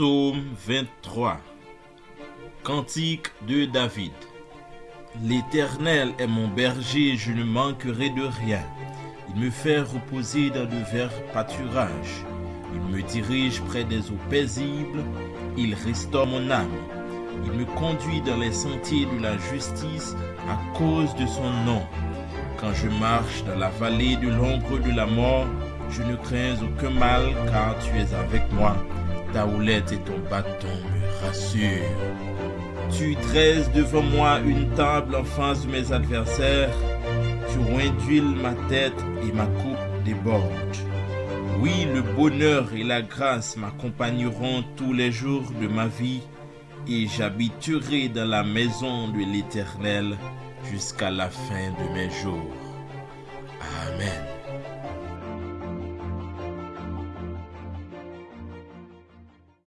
Psaume 23 Cantique de David L'Éternel est mon berger, je ne manquerai de rien. Il me fait reposer dans de verts pâturages. Il me dirige près des eaux paisibles. Il restaure mon âme. Il me conduit dans les sentiers de la justice à cause de son nom. Quand je marche dans la vallée de l'ombre de la mort, je ne crains aucun mal car tu es avec moi. Ta houlette et ton bâton me rassurent. Tu dresses devant moi une table en face de mes adversaires. Tu induiles ma tête et ma coupe déborde. Oui, le bonheur et la grâce m'accompagneront tous les jours de ma vie et j'habiterai dans la maison de l'Éternel jusqu'à la fin de mes jours.